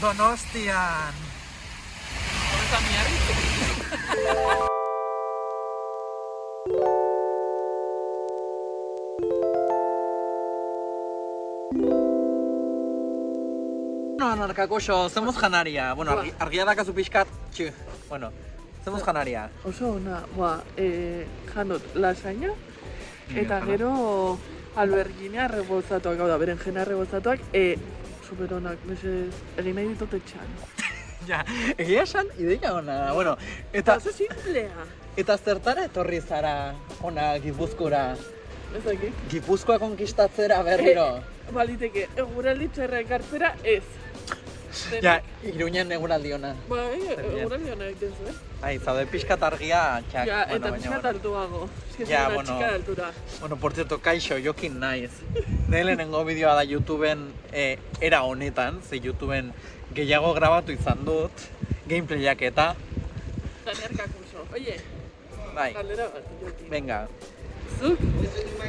Donostian. Horreza miarri. No, narkakoxo, zemuz janaria. Bueno, argi, argia dakazu pixkat, txu. Bueno, zemuz janaria. Oso ona, ba, e, janot lasaina, eta gero albergina rebozatuak, hau da, berenjena rebozatuak, e, superonak, mesedez, egin nahi ditut etxan. Ja, egia esan, ideia ona da. Bueno, Eta oso simplea. eta zertara etorri zara ona Gipuzkora? Ez dakit. Gipuzkoa konkistatzera berriro. Baliteke, eguraldi txarra ekartzera ez. Ja, iruñen eguraldi ona. Bai, eguraldi hona egiten zuen. Ai, zaude pixkat argia, txak. Ja, bueno, eta pixkat bueno. altuago. Ez Ja, bueno. de altura. Bueno, por cierto, kaixo, jokin naiz. Nire lehenengo bideoa da YouTubeen eh, era honetan, ze YouTubeen gehiago grabatu izan dut, gameplayak eta, Daniel Kakuso. Oye, bai, galdera bat, joki. venga. Zuk,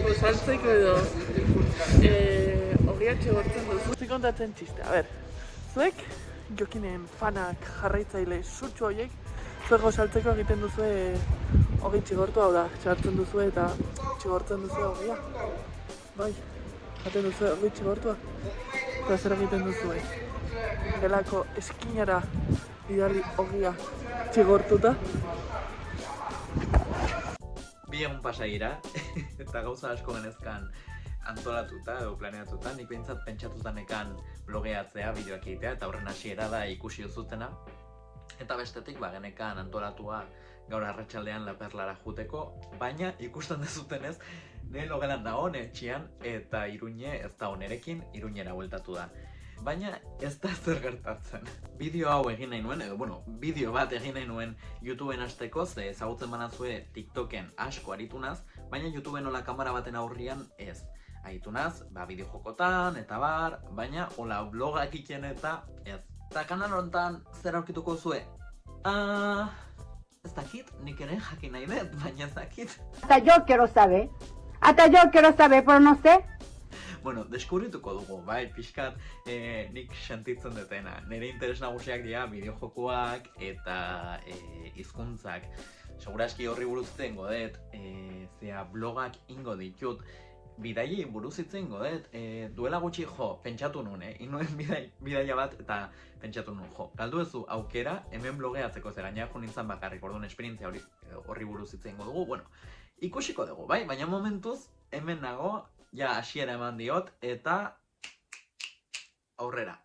gosaltzeko edo, eh, ogiatxe gortzen duzu. Zik kontatzen txiste, a ber, zuek, jokinen fanak jarraitzaile sutsu horiek, zuek gosaltzeko egiten duzu ogi txigortu hau da, txartzen duzu eta txigortzen duzu ogia. Bai, jaten duzu ogi txigortua. Eta zer egiten duzu Gelako eskinara bidali ogia txigortuta. Bi egun pasa dira, eta gauza asko genezkan antolatuta edo planeatuta, nik behintzat pentsatuta nekan blogeatzea, bideoak egitea, eta horren hasiera da ikusi duzutena. Eta bestetik, ba, genekan antolatua gaur arratsaldean laperlara juteko, baina ikusten dezutenez, nire logelan da etxean, eta iruñe ez da nerekin, iruñera bueltatu da. Baina ez da zer gertatzen. Bideo hau egin nahi nuen, edo bueno, bideo bat egin nahi nuen YouTubeen hasteko, ze ezagutzen banazue TikToken asko aritunaz, baina YouTubeen hola kamera baten aurrian ez. Aitunaz, ba, bideo jokotan, eta bar, baina hola blogak iken eta ez. Eta kanal honetan zer aurkituko zue? Ah, ez dakit, nik ere jakin nahi dut, baina ez dakit. Hasta yo quiero saber. Hasta yo quiero saber, pero no sé. Bueno, deskubrituko dugu, bai, pixkat eh, nik sentitzen dutena. Nire interes nagusiak dira bideojokoak eta eh, hizkuntzak. Segurazki horri buruz hitz egingo dut, eh, zea blogak ingo ditut, bidaiei buruz hitz egingo dut, eh, duela gutxi jo, pentsatu nuen, eh? Inuen bidai, bidaia bat eta pentsatu nuen jo. Galdu ezu aukera hemen blogeatzeko ze gainera jo nintzen bakarrik, orduan esperientzia hori horri buruz hitz egingo dugu, bueno, ikusiko dugu, bai? Baina momentuz, hemen nago, ja hasiera eman diot, eta aurrera.